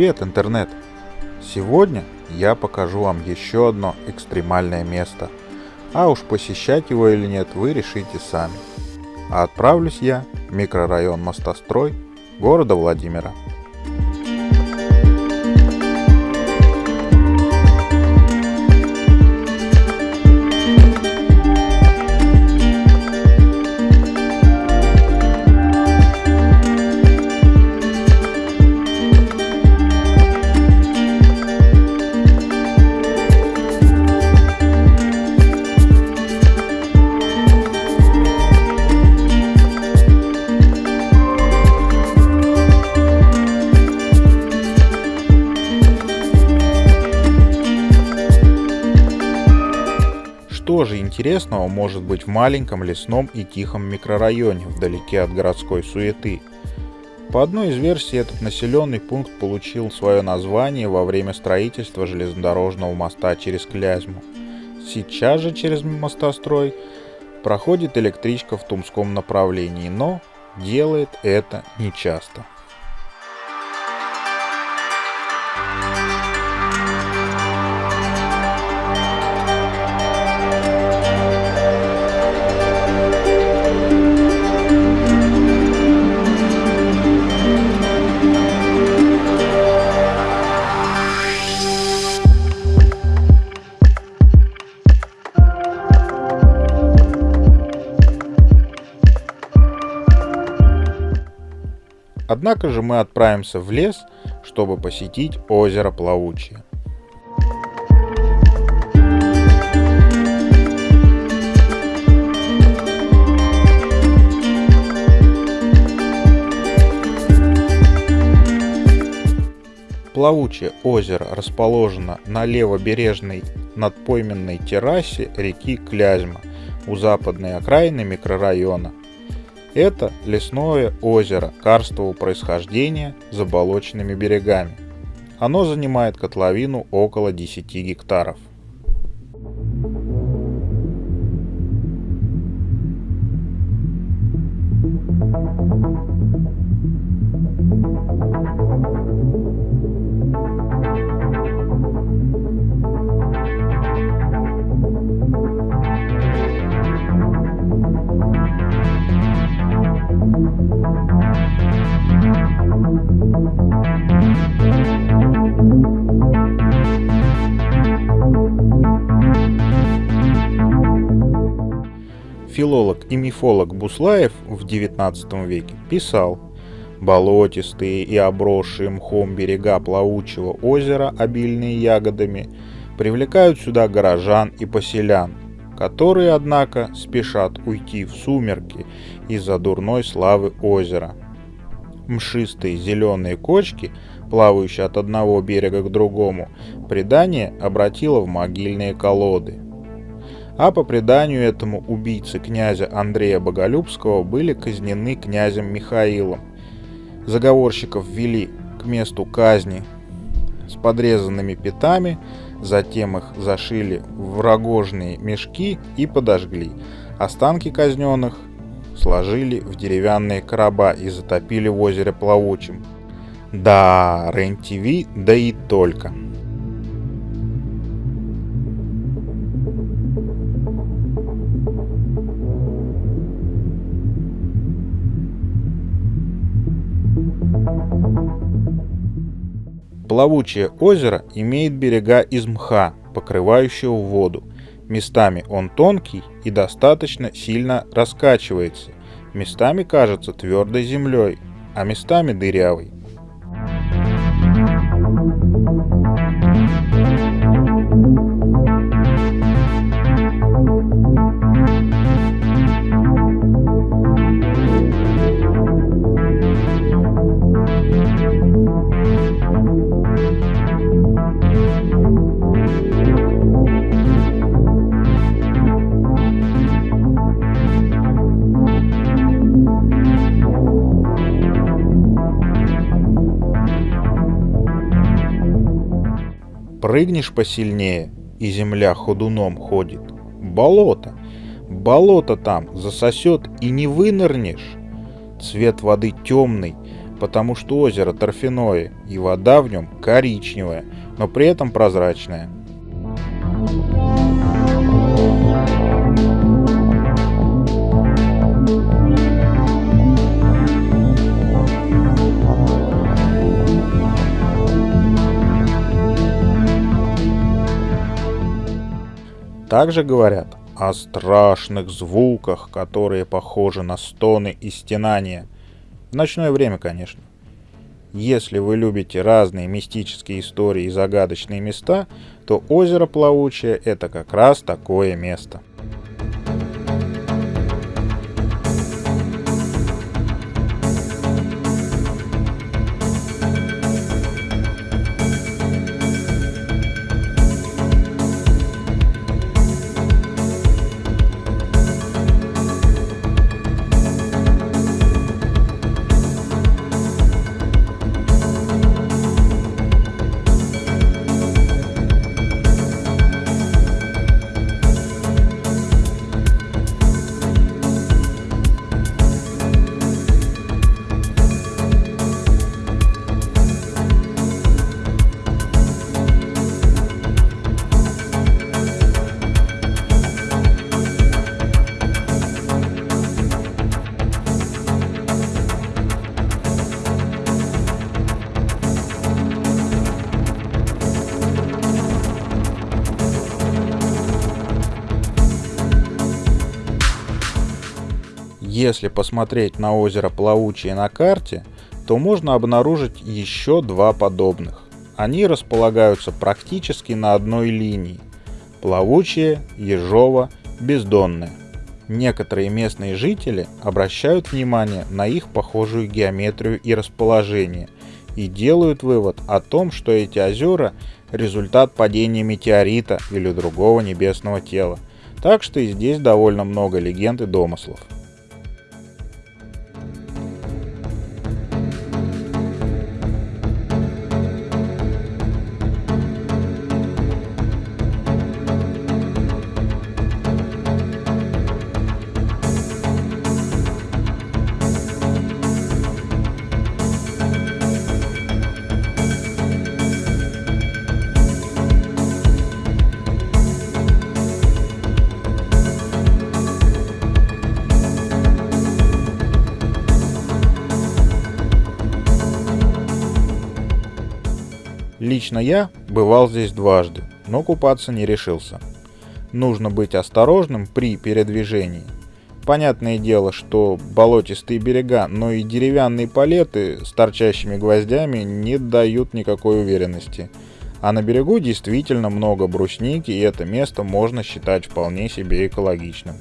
Привет, интернет! Сегодня я покажу вам еще одно экстремальное место. А уж посещать его или нет, вы решите сами. А отправлюсь я в микрорайон Мостострой города Владимира. Что же интересного может быть в маленьком лесном и тихом микрорайоне, вдалеке от городской суеты? По одной из версий, этот населенный пункт получил свое название во время строительства железнодорожного моста через Клязьму. Сейчас же через мостострой проходит электричка в Тумском направлении, но делает это нечасто. Однако же мы отправимся в лес, чтобы посетить озеро Плавучее. Плавучее озеро расположено на левобережной надпойменной террасе реки Клязьма у западной окраины микрорайона это лесное озеро карстового происхождения с заболоченными берегами. Оно занимает котловину около 10 гектаров. Филолог и мифолог Буслаев в XIX веке писал «Болотистые и обросшие мхом берега плавучего озера, обильные ягодами, привлекают сюда горожан и поселян, которые, однако, спешат уйти в сумерки из-за дурной славы озера. Мшистые зеленые кочки, плавающие от одного берега к другому, предание обратило в могильные колоды – а по преданию этому убийцы князя Андрея Боголюбского были казнены князем Михаилом. Заговорщиков ввели к месту казни с подрезанными пятами, затем их зашили в рогожные мешки и подожгли. Останки казненных сложили в деревянные короба и затопили в озере плавучим. Да, РЕН-ТВ, да и только. Плавучее озеро имеет берега из мха, покрывающего воду. Местами он тонкий и достаточно сильно раскачивается. Местами кажется твердой землей, а местами дырявой. Прыгнешь посильнее, и земля ходуном ходит. Болото. Болото там засосет и не вынырнешь. Цвет воды темный, потому что озеро торфяное и вода в нем коричневая, но при этом прозрачная. Также говорят о страшных звуках, которые похожи на стоны и стенания. В ночное время, конечно. Если вы любите разные мистические истории и загадочные места, то озеро Плавучее – это как раз такое место. Если посмотреть на озеро Плавучее на карте, то можно обнаружить еще два подобных. Они располагаются практически на одной линии. Плавучее, Ежово, Бездонное. Некоторые местные жители обращают внимание на их похожую геометрию и расположение и делают вывод о том, что эти озера – результат падения метеорита или другого небесного тела. Так что и здесь довольно много легенд и домыслов. Лично я бывал здесь дважды, но купаться не решился. Нужно быть осторожным при передвижении. Понятное дело, что болотистые берега, но и деревянные палеты с торчащими гвоздями не дают никакой уверенности. А на берегу действительно много брусники, и это место можно считать вполне себе экологичным.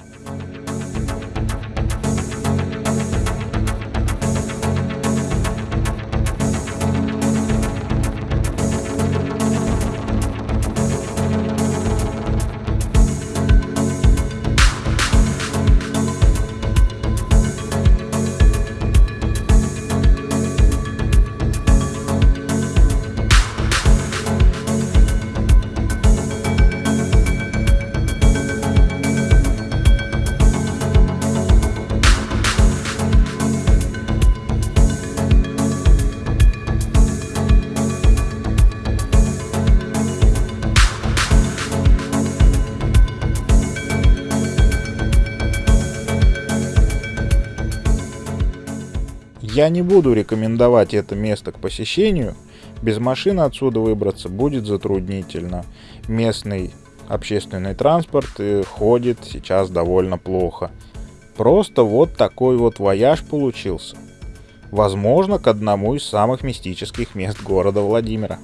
Я не буду рекомендовать это место к посещению. Без машины отсюда выбраться будет затруднительно. Местный общественный транспорт э, ходит сейчас довольно плохо. Просто вот такой вот вояж получился. Возможно, к одному из самых мистических мест города Владимира.